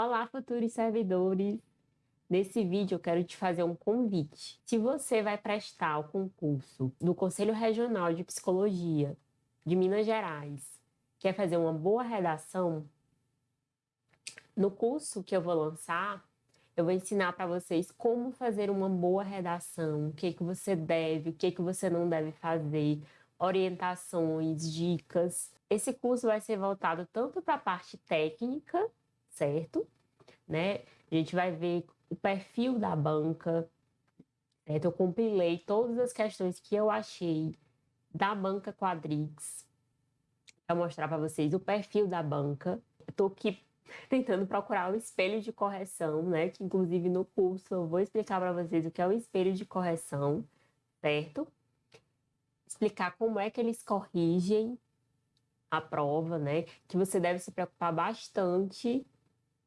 Olá, futuros servidores! Nesse vídeo eu quero te fazer um convite. Se você vai prestar o concurso do Conselho Regional de Psicologia de Minas Gerais, quer fazer uma boa redação, no curso que eu vou lançar, eu vou ensinar para vocês como fazer uma boa redação, o que, que você deve, o que, que você não deve fazer, orientações, dicas. Esse curso vai ser voltado tanto para a parte técnica, certo? Né? A gente vai ver o perfil da banca, certo? Eu compilei todas as questões que eu achei da banca Quadrix para mostrar para vocês o perfil da banca. Estou aqui tentando procurar o espelho de correção, né? Que inclusive no curso eu vou explicar para vocês o que é o espelho de correção, certo? Explicar como é que eles corrigem a prova, né? Que você deve se preocupar bastante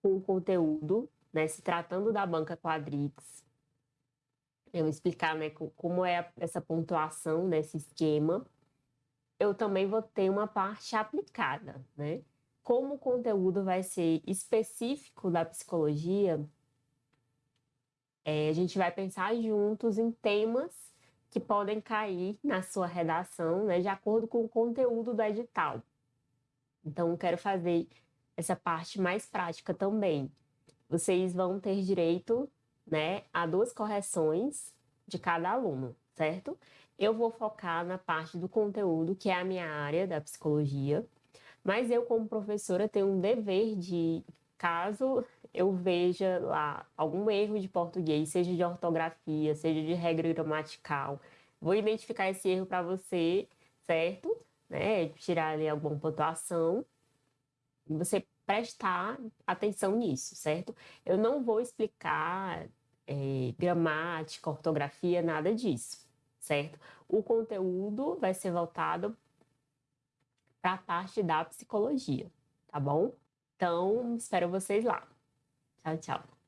com o conteúdo, né? Se tratando da banca Quadrix. Eu explicar, né, como é essa pontuação nesse esquema. Eu também vou ter uma parte aplicada, né? Como o conteúdo vai ser específico da psicologia, é, a gente vai pensar juntos em temas que podem cair na sua redação, né, de acordo com o conteúdo do edital. Então, quero fazer essa parte mais prática também. Vocês vão ter direito né, a duas correções de cada aluno, certo? Eu vou focar na parte do conteúdo, que é a minha área da psicologia, mas eu, como professora, tenho um dever de, caso eu veja lá algum erro de português, seja de ortografia, seja de regra gramatical, vou identificar esse erro para você, certo? Né? Tirar ali alguma pontuação você prestar atenção nisso, certo? Eu não vou explicar é, gramática, ortografia, nada disso, certo? O conteúdo vai ser voltado para a parte da psicologia, tá bom? Então, espero vocês lá. Tchau, tchau.